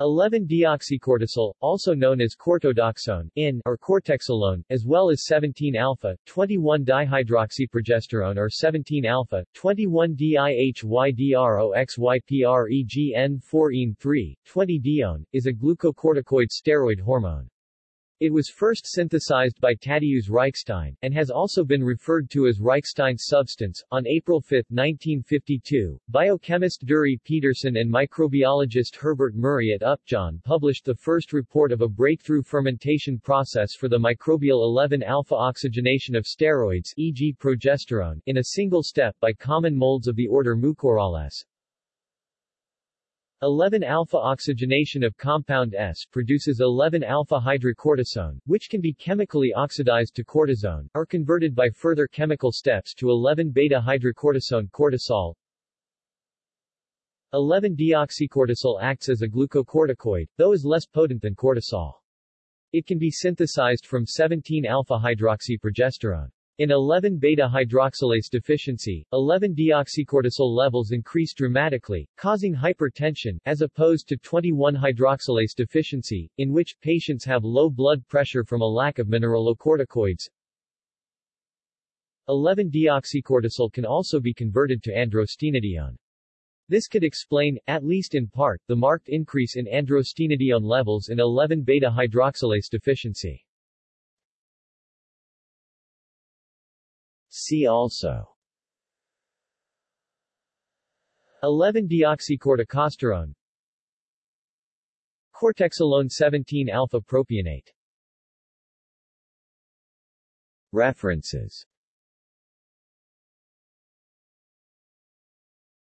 11-deoxycortisol, also known as cortodoxone, in or cortexolone, as well as 17-alpha, 21-dihydroxyprogesterone or 17-alpha, 21-dihydroxypregn4-ene3, 20-dione, is a glucocorticoid steroid hormone. It was first synthesized by Tadeusz Reichstein, and has also been referred to as Reichstein's substance. On April 5, 1952, biochemist Durey Peterson and microbiologist Herbert Murray at Upjohn published the first report of a breakthrough fermentation process for the microbial 11-alpha oxygenation of steroids e.g. progesterone in a single step by common molds of the order Mucorales. 11-alpha oxygenation of compound S produces 11-alpha hydrocortisone, which can be chemically oxidized to cortisone, or converted by further chemical steps to 11-beta hydrocortisone cortisol. 11-deoxycortisol acts as a glucocorticoid, though is less potent than cortisol. It can be synthesized from 17-alpha hydroxyprogesterone. In 11-beta-hydroxylase deficiency, 11-deoxycortisol levels increase dramatically, causing hypertension, as opposed to 21-hydroxylase deficiency, in which patients have low blood pressure from a lack of mineralocorticoids. 11-deoxycortisol can also be converted to androstenedione. This could explain, at least in part, the marked increase in androstenedione levels in 11-beta-hydroxylase deficiency. See also. 11-deoxycorticosterone Cortexolone 17-alpha propionate. References